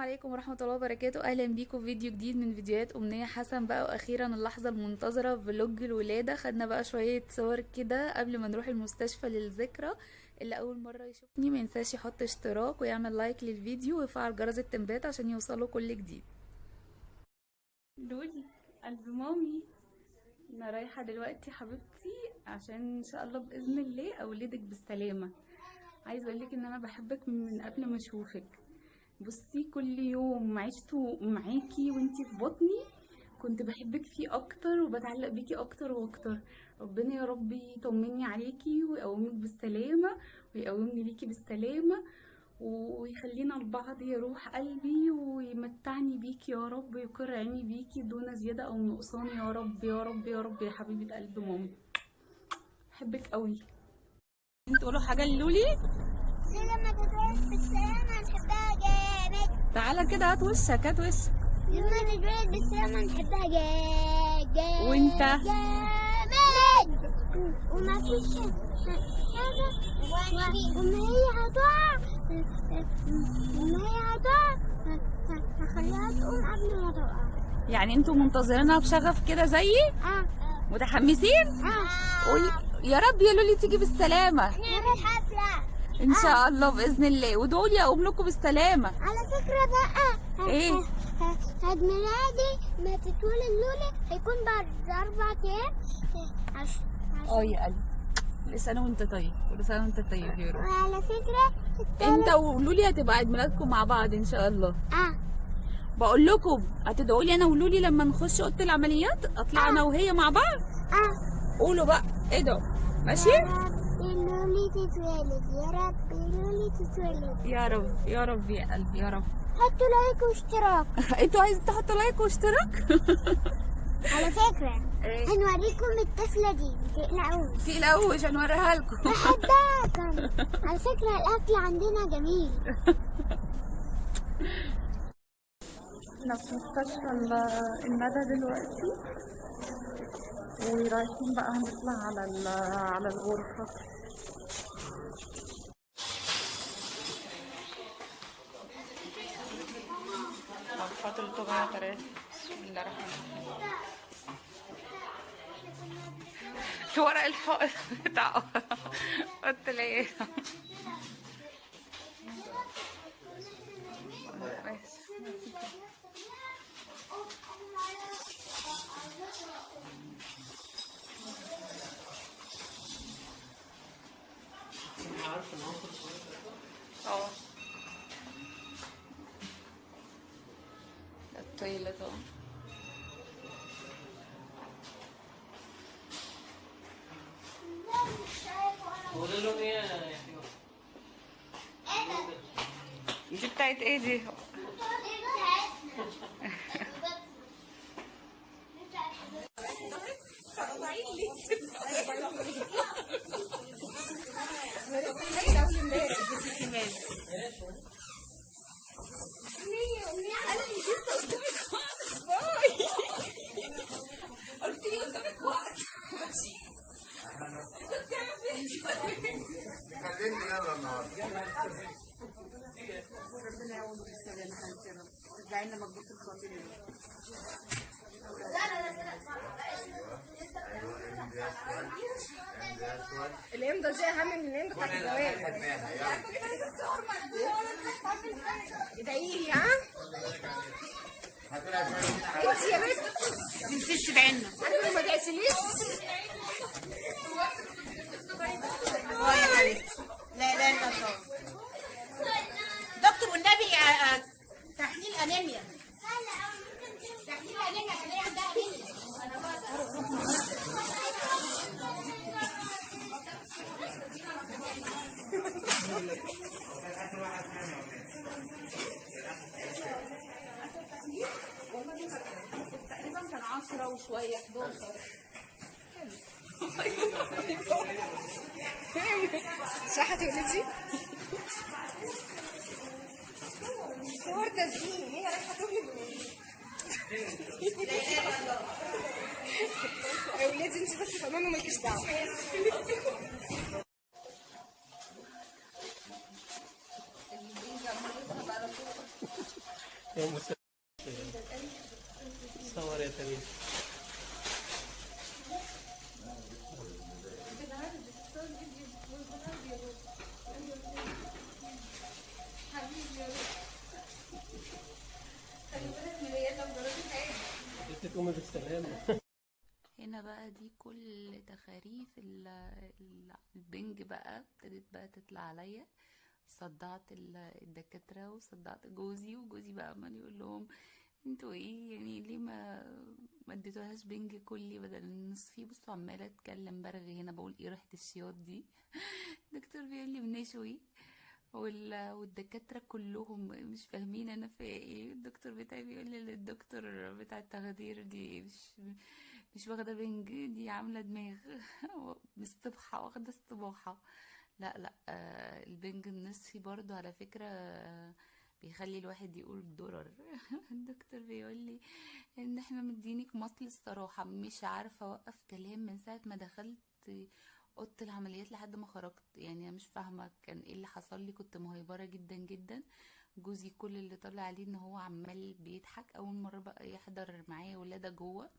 عليكم ورحمة الله وبركاته. أهلا بيكم في فيديو جديد من فيديوهات أمنية حسن. بقى وأخيرا اللحظة المنتظرة vlog الولادة. خدنا بقى شوية صور كده قبل ما نروح المستشفى للذكرى. اللي أول مرة يشوفني مينساش يحط اشتراك ويعمل like للفيديو ويفعل جرس التنبيهات عشان يوصله كل جديد. لولي قلب مامي. أنا رايحة دلوقتي حبيبتي عشان إن شاء الله بإذن الله أولدك بالسلامة. عايزة أقولك إن أنا بحبك من قبل ما أشوفك. بصي كل يوم عشته معاكي وانتي في بطني. كنت بحبك فيه أكتر وبتعلق بيكي أكتر وأكتر. ربنا يا رب يطمني عليكي ويقومك بالسلامة ويقومني ليكي بالسلامة ويخلينا لبعض يا روح قلبي ويمتعني بيكي يا رب ويقر عيني بيكي دون زيادة أو نقصان. يا رب يا رب يا رب يا حبيبة قلب مامي بحبك قوي. تقولوا حاجة للولي لما تتولد بالسلامة نحبها جامد. تعالى كده هات وشك هات وشك. لما تتولد بالسلامة نحبها جامد جامد وأنت؟ جامد. وما فيش حاجة وما هي هتقع. وما هي هتقع. هخليها تقوم قبل ما تقع. يعني أنتوا منتظرينها بشغف كده زيي؟ آه. متحمسين؟ آه. قولي يا رب يا لولي تيجي بالسلامة. نعمل حفلة إن شاء الله بإذن الله. وادعوا لي اقوم لكم بالسلامة. على فكرة بقى إيه؟ ه- ه- عيد ميلادي ما تتولد لولي هيكون بعد عش- عش- آه يا قلبي. كل سنة وأنت طيب. كل سنة وأنت طيب يا رب وعلى فكرة أنت ولولي هتبقى عيد ميلادكم مع بعض إن شاء الله. آه. بقول لكم هتدعوا لي أنا ولولي لما نخش أوضة العمليات أطلع أنا وهي مع بعض. آه. قولوا بقى ادعوا. ماشي؟ يا لولي تتولد يا رب لولي تتولد يا رب يا رب يا قلبي يا رب. حطوا like واشتراك. أنتوا عايزين تحطوا like واشتراك؟ على فكرة إيه؟ هنوريكم الطفلة دي. متقلقوش تقلقوش هنوريها لكم. بحبها كان على فكرة الأكل عندنا جميل. إحنا في مستشفى ال- الندى دلوقتي. ورايحين بقى هنطلع على على الغرفة. ثلاثة بسم الله الرحمن الرحيم. ورق الحائط. بتاع قلت ليه آه. ده التويلت اهو دي بتاعت إيه دي؟ خليني يلا النهارده الامضه دي اهم من الامضه بتاعت الجواز ادعي لي ها؟ انت يا بنت. تنسيش تدعينا أنا ما دعيتليش 10 وشوية 11 صح تولدي صور تسجيل هي رايحة تولد يا ولادي انت بس كمان ومالكيش دعوة. صور يا تريم انت تقومي بالسلامة هنا بقى دي كل تخاريف ال- ال- البنج بقى ابتدت بقى تطلع عليا. صدعت ال- الدكاترة وصدعت جوزي وجوزي بقى عمال يقول لهم أنتوا إيه يعني ليه ما ما اديتوهاش بنج كلي بدل النصفي بصوا عمالة اتكلم برغي هنا بقول إيه ريحة الشياط دي؟ الدكتور بيقول لي بنشوي والدكاترة كلهم مش فاهمين أنا في إيه. الدكتور بتاعي بيقول لي الدكتور بتاع التخدير دي مش مش واخدة بنج دي عاملة دماغ. مستبحة واخدة استباحة. لا لا آه البنج النصفي برضو على فكرة بيخلي الواحد يقول ضرر الدكتور بيقول لي إن إحنا مدينك مصل الصراحة. مش عارفة أوقف كلام من ساعة ما دخلت أوضة العمليات لحد ما خرجت. يعني أنا مش فاهمة كان إيه اللي حصل لي. كنت مهيبرة جدا جدا. جوزي كل اللي طلع عليه إن هو عمال بيضحك. أول مرة بقى يحضر معايا ولادة جوه.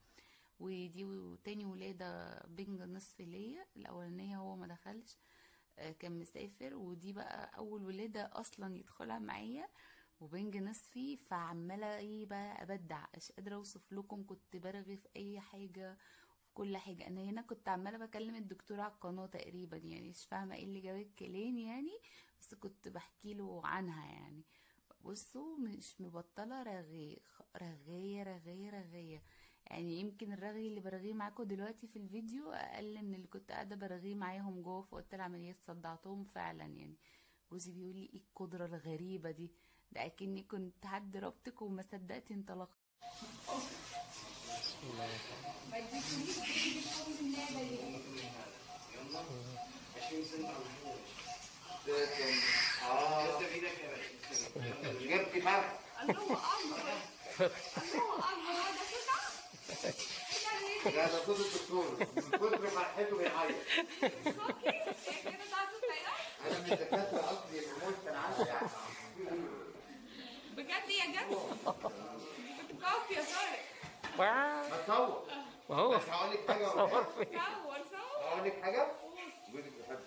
ودي تاني ولادة بنج نصف ليا. الأولانية هو ما دخلش آه، كان مسافر. ودي بقى أول ولادة أصلا يدخلها معايا. وبنج نصفي. فعمالة إيه بقى أبدع. مش قادرة أوصف لكم. كنت برغي في أي حاجة. في كل حاجة. أنا هنا كنت عمالة بكلم الدكتور على القناة تقريبا يعني مش فاهمة إيه اللي جاب الكلام يعني بس كنت بحكي له عنها يعني. بصوا مش مبطلة رغي رغاية رغاية رغاية يعني يمكن الرغي اللي برغيه معاكم دلوقتي في الفيديو أقل من اللي كنت قاعدة برغيه معاهم جوه في أوضة العمليات صدعتهم فعلا يعني. جوزي بيقول لي إيه القدرة الغريبة دي؟ ده أكني كنت حد ربطك وما صدقت انطلقت جبت فرق لا ده صوت الدكتور من كتر فرحته بيعيط أنا من الدكاتره اصلي الموت كان عندي بجد يا جد؟ بتكوف يا طارق بتصور ما هو. بس هقول لك حاجة صور صور هقول لك حاجة جوزك بيحبك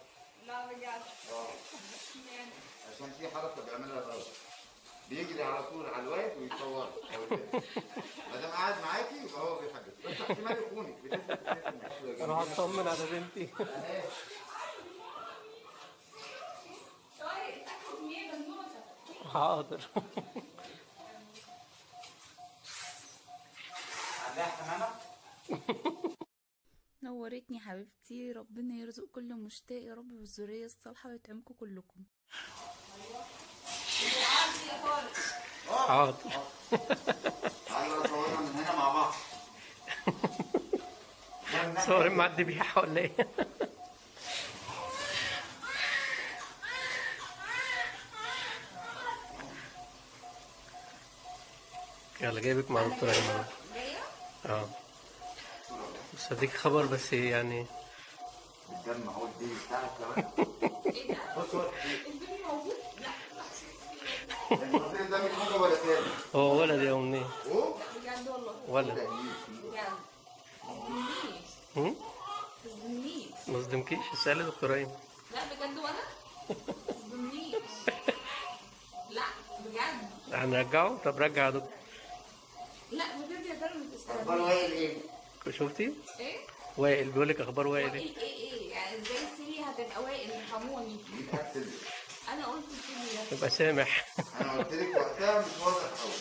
لا بجد آه عشان في حركة بيعملها غلط بيجري على طول على الواقف ويصورك ما دام قاعد معاكي يبقى هو بيحبك بس احتمال يخونك بنسبه 90% أروح اطمن على بنتي. بنوتة. حاضر. عندها حمامه نورتني حبيبتي. ربنا يرزق كل مشتاق يا رب بالذريه الصالحة ويطعمكم كلكم. حاضر. نصورها من هنا مع بعض. صور مع الذبيحة ولا إيه؟ يلا جايبك مع دكتور ايمن آه. بس اديك خبر بس يعني الدم اهو الدم بتاعك كمان بص هو الدم ده مش حاجة ولا تاني هو ولد يا امنية اوه بجد والله ولد. بجد هم؟ تظلمنيش ما صدمكيش اسألي دكتور أيمن. لا بجد؟ ولا تظلمنيش لا بجد؟ هنرجعه؟ طب رجع يا دكتور. لا بجد يا ترى ما إيه؟ شفتي؟ إيه؟ وائل بيقول لك أخبار وائل إيه؟ وائل إيه إيه يعني إزاي سيلي هتبقى وائل ارحموني أنا قلت سيلي يبقى سامح. أنا قلت لك وقتها مش واضح قوي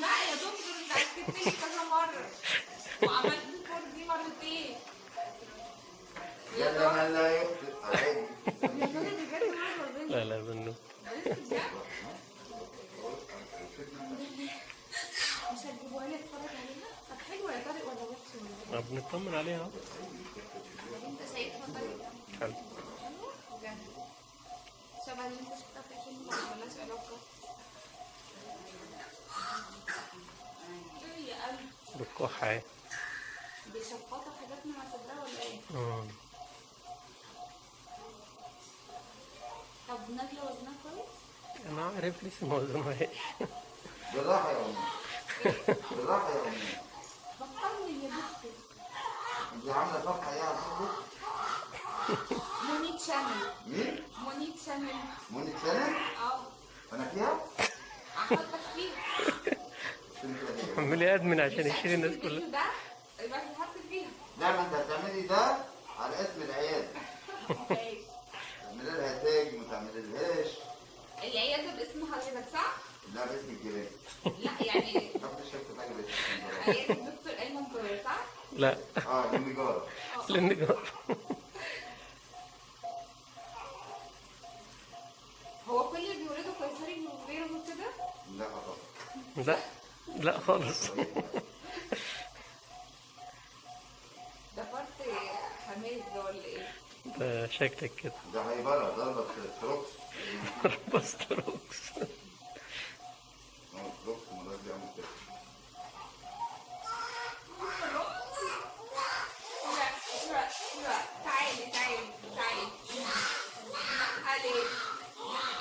لا يا دكتور أنت لي كذا مرة. وعملت الكور دي مرتين. يا ما لا يخطئ عادي لا لا بنو. مش هتجيبوها لي اتفرج عليها. طب حلوة يا طارق ولا وحشه ما بنطمن عليها. انت شايفها طيب حلو. شبه اللي انت شفتها في ولا ملهاش علاقه إيه اهي بيشفطوا حاجات من صدرها ولا إيه مم. طب نازله وزنها كويس أنا عارف لسه ما وزنهاش بالراحة يا أمي بالراحة يا أمي انت عاملة صفحة إيه على الفيسبوك؟ مونيت شانل مين؟ مونيت شانل منى سنة؟ آه أنا فيها؟ أحطك فيها. عمال يأدمن عشان يشيل الناس كلها ده يبقى تتحط فيها لا ما انت هتعملي ده على اسم العيادة تعملي لها تاج ما تعمليلهاش العيادة باسم حضرتك صح؟ لا باسم الجيران لا يعني محدش يكتب حاجة باسم الجيران. عيادة الدكتور ايمن جوهر صح؟ لا. آه هو كل اللي بيولدوا قيصري بيولدوا كده؟ لا طبعا لا. لا خالص. ده فرط حماد ده ولا إيه؟ ده شكلك كده. ده هيبرة ضربة تروكس باستروكس آه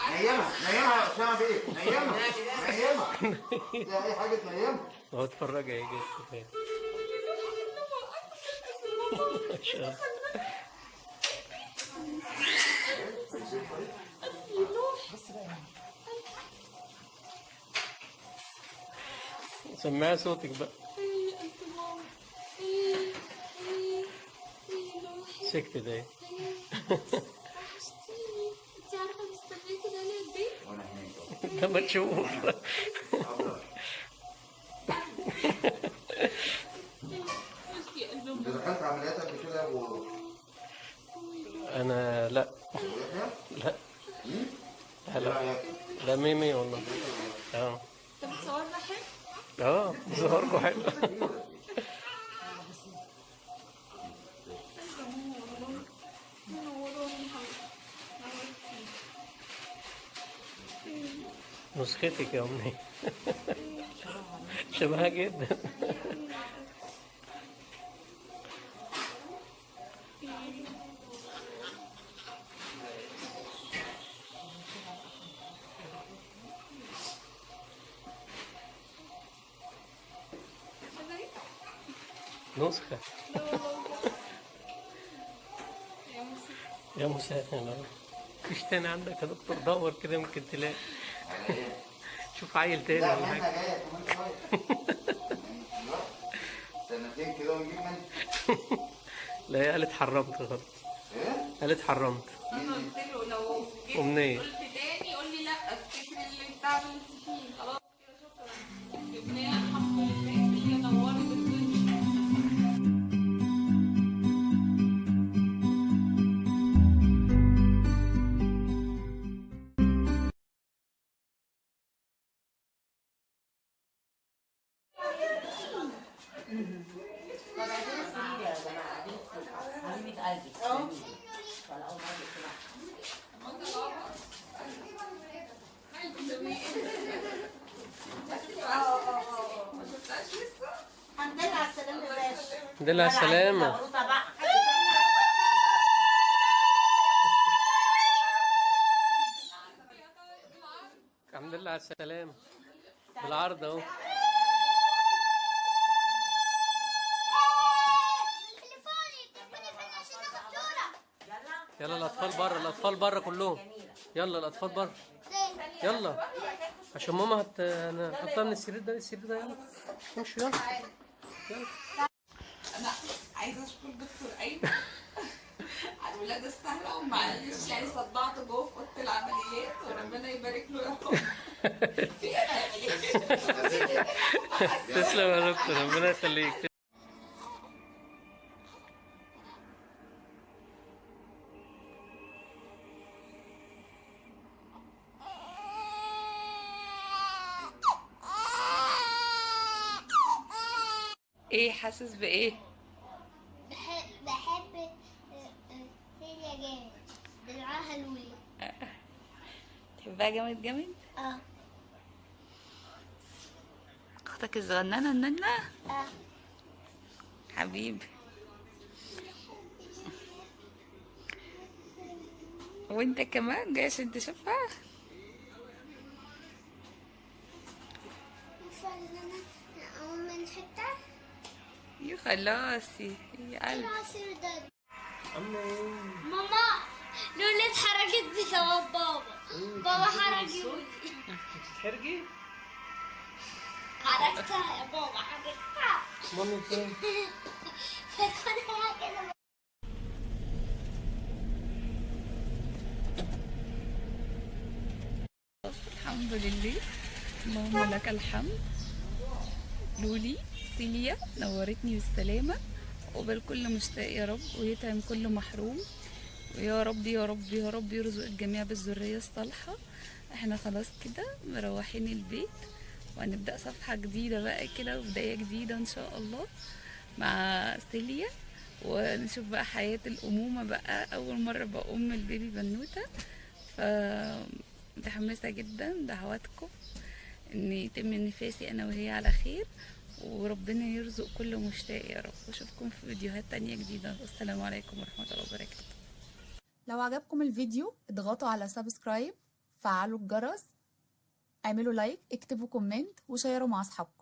نيمها نيمها يا أسامة بيه نيمها نيمها دي أي حاجة تنيمها هو اتفرج يا الله سمعي صوتك بقى. سكت ده إيه انت عارفه مستنيكي ده ليه قد إيه؟ وأنا هناك أهو. لما تشوف دخلت عمليات قبل كده أنا لا؟ لا؟ لا لا ميمي والله آه انت بتصورنا حلو؟ آه ظهركم حلو نسختك يا امي شبهها جدا نسخة. يا مسهل مفيش تاني عندك يا دكتور دور كده يمكن تلاقي على إيه؟ شوف عيل تاني لا ولا منها حاجة جاية كمان شوية سنتين كده ونجيب منها لا هي قالت حرمت خلاص إيه؟ قالت حرمت أنا قلت له لو جيت. قلت تاني قول لي لا افتكر اللي انت عملت فيه خلاص كده شكرا جبنا الحمد لله على باشا الحمد لله على السلامة بالعرض اهو. يلا الأطفال بره الأطفال بره كلهم. يلا الأطفال بره. يلا. عشان ماما هت أنا هحطها من السرير ده للسرير ده يلا. امشوا يلا. يلا. أنا عايزه اشكر دكتور ايمن على الولاده السهله ومعلش يعني صدعت جوه في اوضه العمليات وربنا يبارك له يا رب تسلم يا دكتور ربنا يخليك. حاسس بإيه؟ بحب بحب آه، آه، سيليا جامد. دلعها لولي تحبها جامد جامد؟ آه. أختك الصغننه الننه آه. حبيبي. وأنت كمان جاي عشان تشوفها؟ خلاصي يا قلبي. ماما لولي اتحركت بسبب بابا. بابا حرك بتتحرجي حركتها يا بابا حركتها مامي فين؟ الحمد لله. اللهم لك الحمد. لولي. سيليا نورتني بالسلامة. وقبل كل مشتاق يا رب ويطعم كل محروم. ويا رب يا رب يا رب يرزق الجميع بالذرية الصالحة. إحنا خلاص كده مروحين البيت وهنبدأ صفحة جديدة بقى كده وبداية جديدة إن شاء الله مع سيليا. ونشوف بقى حياة الأمومة بقى. أول مرة بقى أم البيبي بنوتة. ف متحمسة جدا دعواتكم إن يتم نفاسي أنا وهي على خير. وربنا يرزق كل مشتاق يا رب. واشوفكم في فيديوهات تانية جديدة. والسلام عليكم ورحمة الله وبركاته. لو عجبكم الفيديو اضغطوا على subscribe فعلوا الجرس اعملوا like اكتبوا comment وشيروا مع أصحابكم.